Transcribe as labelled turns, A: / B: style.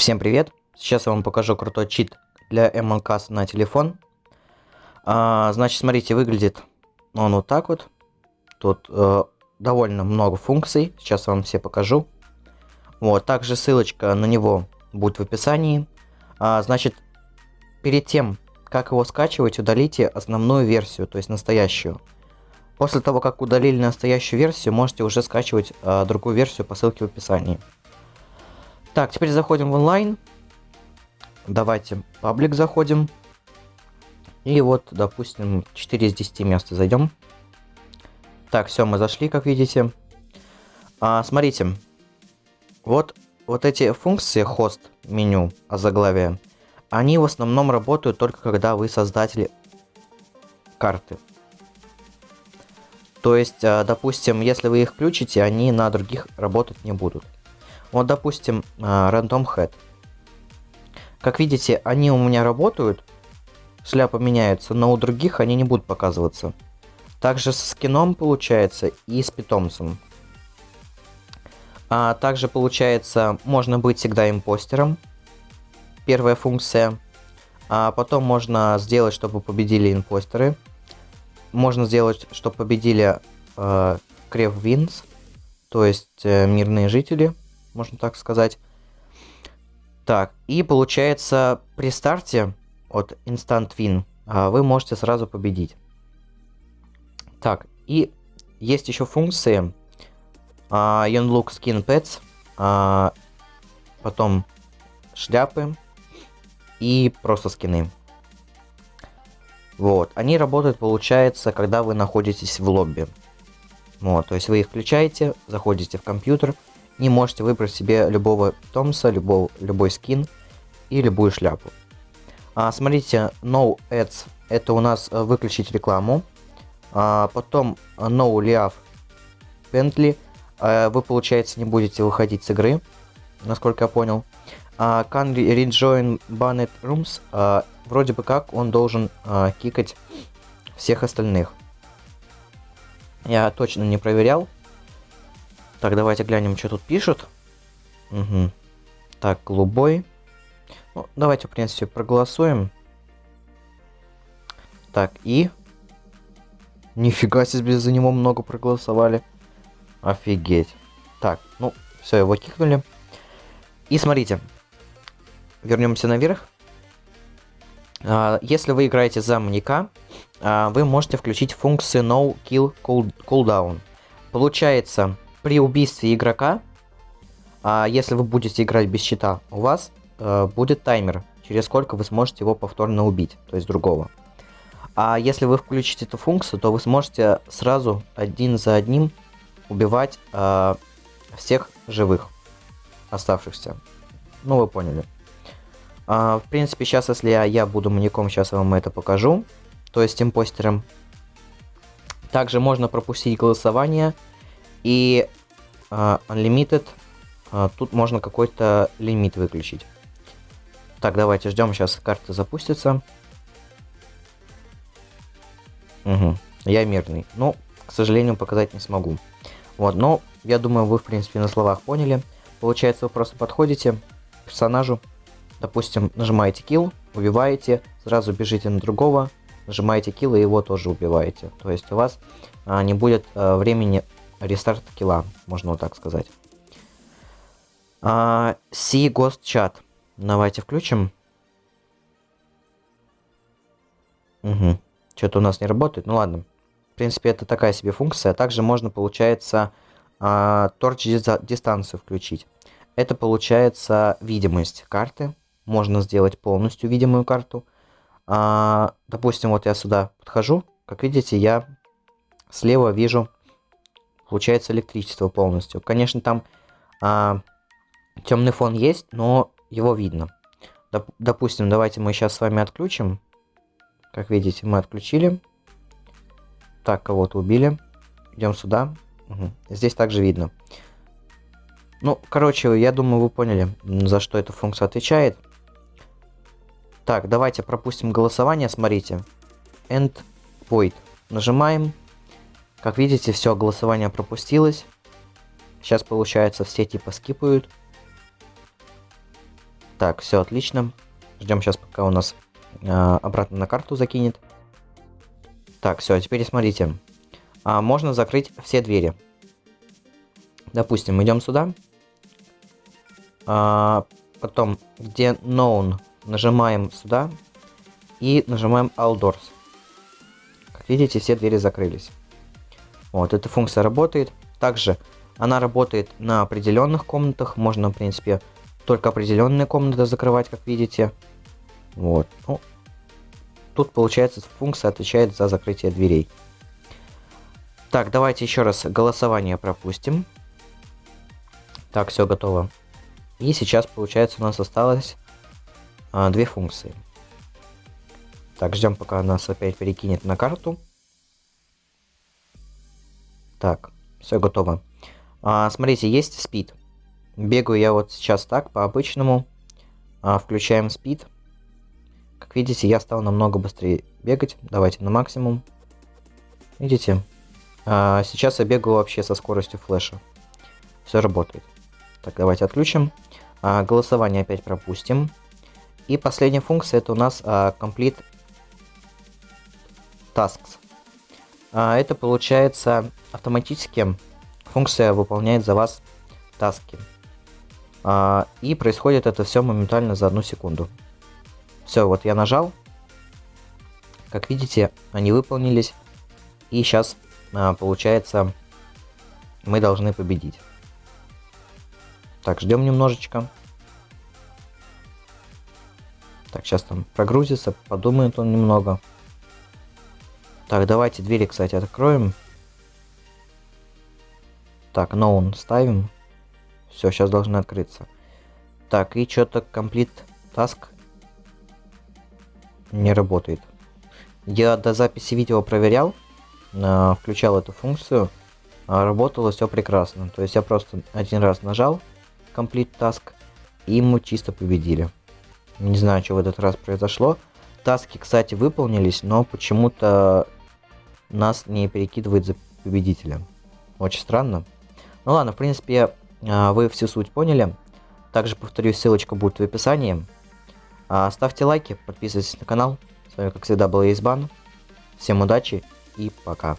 A: Всем привет! Сейчас я вам покажу крутой чит для MLCast на телефон. А, значит, смотрите, выглядит он вот так вот. Тут э, довольно много функций. Сейчас вам все покажу. Вот, также ссылочка на него будет в описании. А, значит, перед тем, как его скачивать, удалите основную версию, то есть настоящую. После того, как удалили настоящую версию, можете уже скачивать э, другую версию по ссылке в описании. Так, теперь заходим в онлайн. Давайте паблик заходим. И вот, допустим, 4 из 10 места зайдем. Так, все, мы зашли, как видите. А, смотрите. Вот, вот эти функции хост, меню, озаглавие, они в основном работают только когда вы создатель карты. То есть, а, допустим, если вы их включите, они на других работать не будут. Вот, допустим, а, Random Head. Как видите, они у меня работают, шляпа меняется, но у других они не будут показываться. Также со скином получается и с питомцем. А также получается, можно быть всегда импостером. Первая функция. А потом можно сделать, чтобы победили импостеры. Можно сделать, чтобы победили э, Крев Винс, то есть э, мирные жители можно так сказать. Так, и получается при старте от Instant Win а, вы можете сразу победить. Так, и есть еще функции uh, Look Skin Pets, uh, потом шляпы и просто скины. Вот, они работают, получается, когда вы находитесь в лобби. Вот, то есть вы их включаете, заходите в компьютер, и можете выбрать себе любого питомца, любого, любой скин и любую шляпу. А, смотрите, No Ads это у нас э, выключить рекламу. А, потом э, No Liав Bentley. А, вы, получается, не будете выходить с игры, насколько я понял. А, can rejoin Banned Rooms. А, вроде бы как он должен а, кикать всех остальных. Я точно не проверял. Так, давайте глянем, что тут пишут. Угу. Так, голубой. Ну, давайте, в принципе, проголосуем. Так, и... Нифига себе, за него много проголосовали. Офигеть. Так, ну, все, его кикнули. И смотрите. Вернемся наверх. А, если вы играете за маньяка, а, вы можете включить функцию No Kill Cooldown. Получается, при убийстве игрока, а если вы будете играть без щита, у вас э, будет таймер, через сколько вы сможете его повторно убить, то есть другого. А если вы включите эту функцию, то вы сможете сразу один за одним убивать э, всех живых оставшихся. Ну, вы поняли. А, в принципе, сейчас, если я, я буду маньяком, сейчас я вам это покажу. То есть импостером. Также можно пропустить голосование и uh, Unlimited, uh, тут можно какой-то лимит выключить. Так, давайте ждем, сейчас карта запустится. Угу, я мирный. Ну, к сожалению, показать не смогу. Вот, но я думаю, вы, в принципе, на словах поняли. Получается, вы просто подходите к персонажу, допустим, нажимаете kill, убиваете, сразу бежите на другого, нажимаете kill и его тоже убиваете. То есть у вас а, не будет а, времени рестарт килла, можно вот так сказать. А, See Ghost Chat. Давайте включим. Угу. Что-то у нас не работает. Ну ладно. В принципе, это такая себе функция. Также можно, получается, а, торч дистанцию включить. Это получается видимость карты. Можно сделать полностью видимую карту. А, допустим, вот я сюда подхожу. Как видите, я слева вижу получается электричество полностью. Конечно, там а, темный фон есть, но его видно. Доп допустим, давайте мы сейчас с вами отключим. Как видите, мы отключили. Так, кого-то убили. Идем сюда. Угу. Здесь также видно. Ну, короче, я думаю, вы поняли, за что эта функция отвечает. Так, давайте пропустим голосование, смотрите. End void. Нажимаем. Как видите, все, голосование пропустилось. Сейчас, получается, все типа скипают. Так, все отлично. Ждем сейчас, пока у нас э, обратно на карту закинет. Так, все, теперь смотрите. А, можно закрыть все двери. Допустим, идем сюда. А, потом, где known, нажимаем сюда. И нажимаем all doors. Как видите, все двери закрылись. Вот, эта функция работает. Также она работает на определенных комнатах. Можно, в принципе, только определенные комнаты закрывать, как видите. Вот. Ну, тут, получается, функция отвечает за закрытие дверей. Так, давайте еще раз голосование пропустим. Так, все готово. И сейчас, получается, у нас осталось а, две функции. Так, ждем, пока нас опять перекинет на карту. Так, все готово. А, смотрите, есть спид. Бегаю я вот сейчас так, по обычному. А, включаем спид. Как видите, я стал намного быстрее бегать. Давайте на максимум. Видите? А, сейчас я бегаю вообще со скоростью флеша. Все работает. Так, давайте отключим. А, голосование опять пропустим. И последняя функция это у нас а, Complete Tasks. А, это получается автоматически функция выполняет за вас таски. А, и происходит это все моментально за одну секунду. Все, вот я нажал. Как видите, они выполнились. И сейчас, а, получается, мы должны победить. Так, ждем немножечко. Так, сейчас там прогрузится, подумает он немного. Так, давайте двери, кстати, откроем. Так, known ставим. Все, сейчас должны открыться. Так, и что-то complete task не работает. Я до записи видео проверял, э, включал эту функцию, а работало все прекрасно. То есть я просто один раз нажал complete task, и мы чисто победили. Не знаю, что в этот раз произошло. Таски, кстати, выполнились, но почему-то нас не перекидывает за победителя. Очень странно. Ну ладно, в принципе, а, вы всю суть поняли. Также, повторюсь, ссылочка будет в описании. А, ставьте лайки, подписывайтесь на канал. С вами, как всегда, был Избан. Всем удачи и пока.